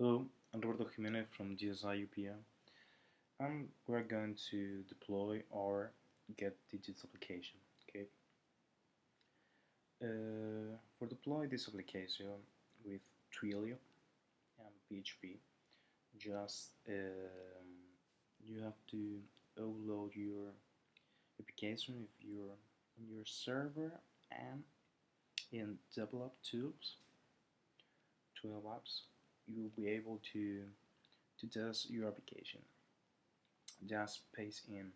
Hello, I'm Roberto Jimenez from GSI UPM and we're going to deploy our get digits application. Okay. Uh, for deploy this application with Twilio and PHP, just um, you have to upload your application if you're on your server and in develop tools, Twilio apps you will be able to to test your application. Just paste in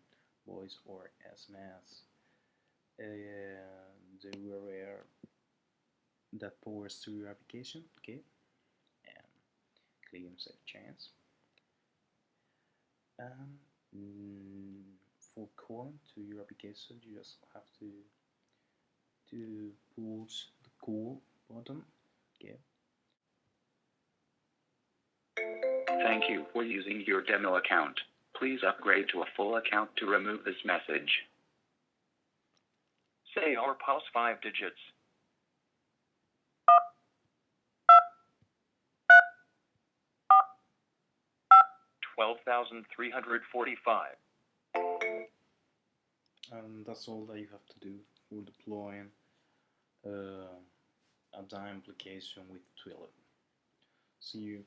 voice or SMS uh, the URL that powers to your application, okay, and click on save change. And mm, for calling to your application, you just have to to push the call button, okay. Thank you for using your demo account. Please upgrade to a full account to remove this message. Say or pause five digits. Twelve thousand three hundred forty-five. and that's all that you have to do for deploying uh, a DIME application with Twilio. See you.